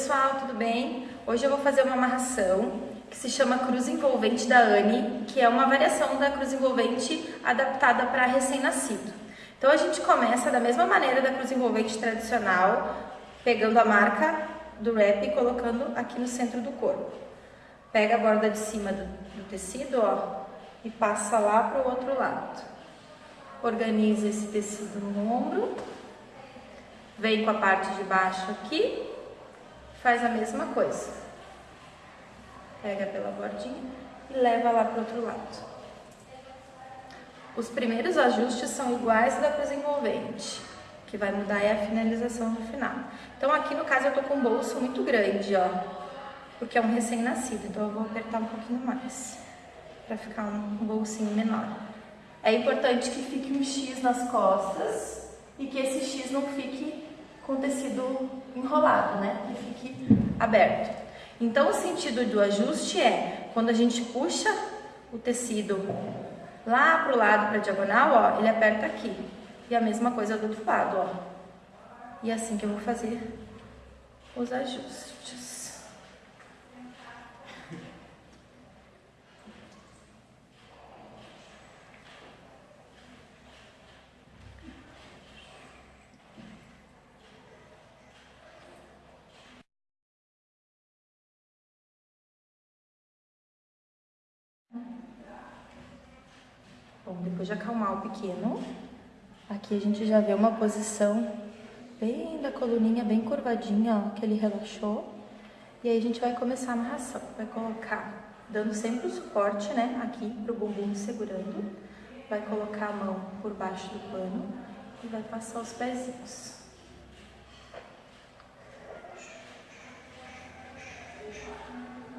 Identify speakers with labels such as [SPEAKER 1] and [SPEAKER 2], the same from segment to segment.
[SPEAKER 1] pessoal, tudo bem? Hoje eu vou fazer uma amarração que se chama cruz envolvente da Anne, que é uma variação da cruz envolvente adaptada para recém-nascido. Então a gente começa da mesma maneira da cruz envolvente tradicional, pegando a marca do wrap e colocando aqui no centro do corpo. Pega a borda de cima do, do tecido, ó, e passa lá para o outro lado. Organiza esse tecido no ombro, vem com a parte de baixo aqui, faz a mesma coisa. Pega pela bordinha e leva lá para o outro lado. Os primeiros ajustes são iguais da cruz envolvente, que vai mudar é a finalização no final. Então aqui no caso eu tô com um bolso muito grande, ó, porque é um recém-nascido, então eu vou apertar um pouquinho mais, para ficar um bolsinho menor. É importante que fique um X nas costas e que esse X não fique com tecido enrolado, né, que fique aberto. Então o sentido do ajuste é, quando a gente puxa o tecido lá pro lado, pra diagonal, ó, ele aperta aqui. E a mesma coisa do outro lado, ó. E é assim que eu vou fazer os ajustes. Bom, depois de acalmar o pequeno, aqui a gente já vê uma posição bem da coluninha, bem curvadinha, ó, que ele relaxou. E aí a gente vai começar a amarração. Vai colocar, dando sempre o suporte, né, aqui pro bumbum segurando. Vai colocar a mão por baixo do pano e vai passar os pezinhos.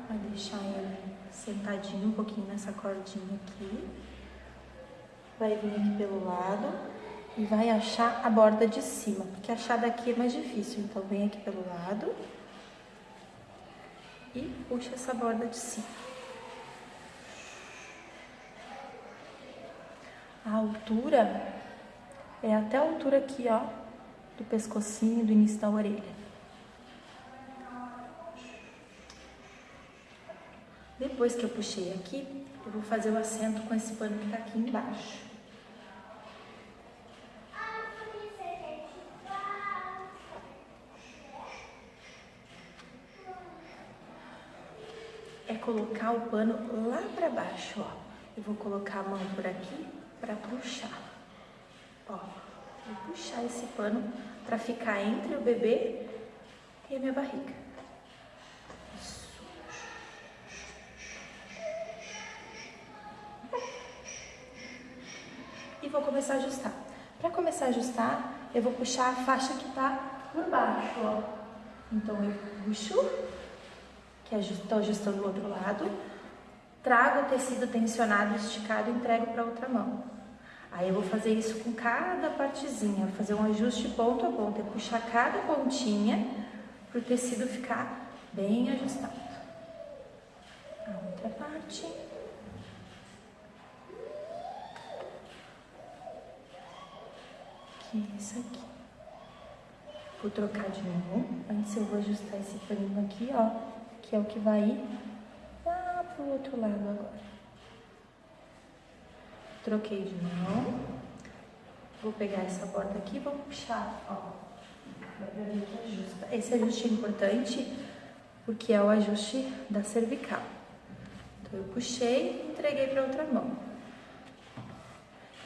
[SPEAKER 1] Vai deixar ele sentadinho um pouquinho nessa cordinha aqui vai vir aqui pelo lado e vai achar a borda de cima, porque achar daqui é mais difícil. Então, vem aqui pelo lado e puxa essa borda de cima. A altura é até a altura aqui, ó, do pescocinho, do início da orelha. Depois que eu puxei aqui, eu vou fazer o assento com esse pano que tá aqui embaixo. É colocar o pano lá para baixo, ó. Eu vou colocar a mão por aqui para puxar. Ó, vou puxar esse pano para ficar entre o bebê e a minha barriga. Isso. E vou começar a ajustar. Para começar a ajustar, eu vou puxar a faixa que tá por baixo, ó. Então eu puxo que estou ajustando o outro lado, trago o tecido tensionado, esticado e entrego para outra mão. Aí eu vou fazer isso com cada partezinha, fazer um ajuste ponto a ponto, é puxar cada pontinha para o tecido ficar bem ajustado. A outra parte. Que é isso aqui. Vou trocar de novo. Antes eu vou ajustar esse paninho aqui, ó que é o que vai ir lá pro outro lado agora. Troquei de mão. Vou pegar essa borda aqui e vou puxar, ó. Ajusta. Esse ajuste é importante porque é o ajuste da cervical. Então, eu puxei e entreguei para outra mão.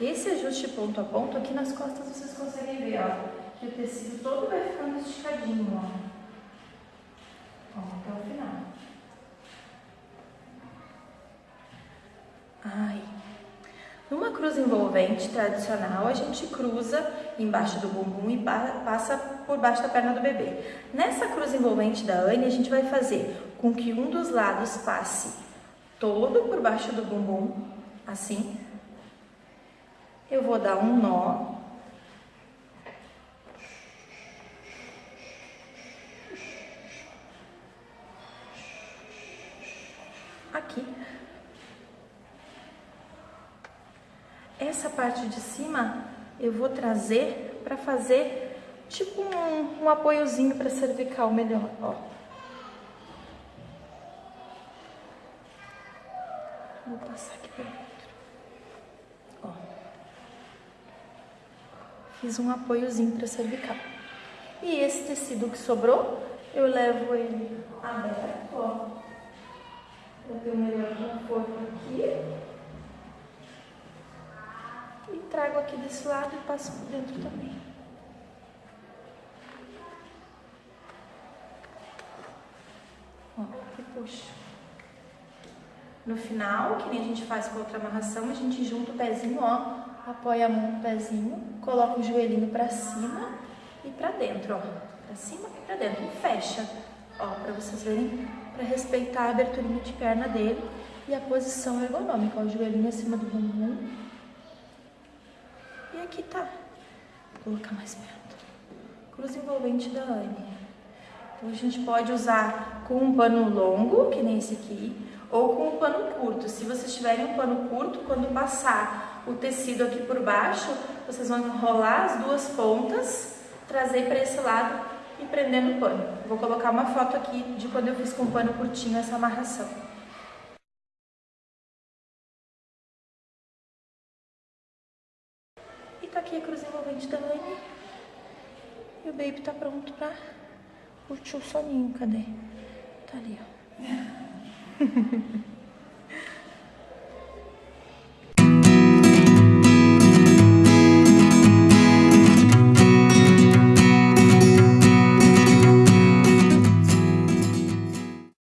[SPEAKER 1] Esse ajuste ponto a ponto, aqui nas costas vocês conseguem ver, ó, que o tecido todo vai ficando esticadinho, ó. Ó, até o final. Ai. Numa cruz envolvente tradicional, a gente cruza embaixo do bumbum e passa por baixo da perna do bebê. Nessa cruz envolvente da Anne, a gente vai fazer com que um dos lados passe todo por baixo do bumbum, assim. Eu vou dar um nó essa parte de cima eu vou trazer para fazer tipo um, um apoiozinho para cervical melhor, ó. Vou passar aqui por dentro. Ó. Fiz um apoiozinho para cervical. E esse tecido que sobrou, eu levo ele aberto, ó. Pra ter o melhor conforto aqui. E trago aqui desse lado e passo por dentro também. Ó, e puxo. No final, que nem a gente faz com outra amarração, a gente junta o pezinho, ó, apoia a mão no pezinho, coloca o joelhinho pra cima e pra dentro, ó. Pra cima e pra dentro. E fecha, ó, pra vocês verem, pra respeitar a aberturinha de perna dele e a posição ergonômica, ó, o joelhinho acima do bumbum. E aqui tá. Vou colocar mais perto. Cruz envolvente da Anne. Então a gente pode usar com um pano longo, que nem esse aqui, ou com um pano curto. Se vocês tiverem um pano curto, quando passar o tecido aqui por baixo, vocês vão enrolar as duas pontas, trazer para esse lado e prender no pano. Vou colocar uma foto aqui de quando eu fiz com pano curtinho essa amarração. Aqui a cruz envolvente da Anne. E o baby tá pronto pra curtir o soninho. Cadê? Tá ali, ó.